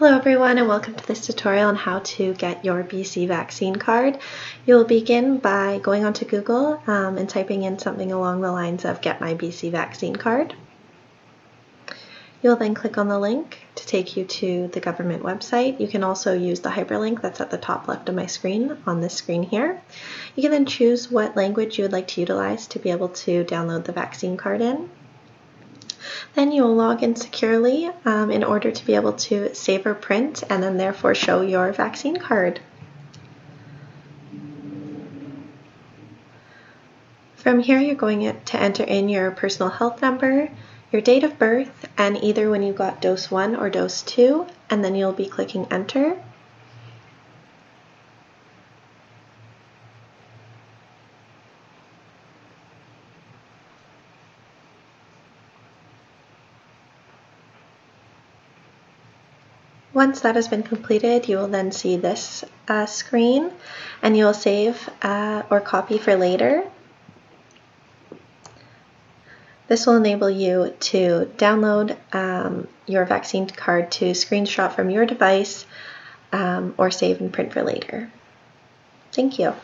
Hello everyone and welcome to this tutorial on how to get your BC vaccine card. You'll begin by going onto Google um, and typing in something along the lines of get my BC vaccine card. You'll then click on the link to take you to the government website. You can also use the hyperlink that's at the top left of my screen on this screen here. You can then choose what language you would like to utilize to be able to download the vaccine card in. Then you will log in securely um, in order to be able to save or print and then therefore show your vaccine card. From here, you're going to enter in your personal health number, your date of birth, and either when you got dose 1 or dose 2, and then you'll be clicking enter. Once that has been completed, you will then see this uh, screen and you will save uh, or copy for later. This will enable you to download um, your vaccine card to screenshot from your device um, or save and print for later. Thank you.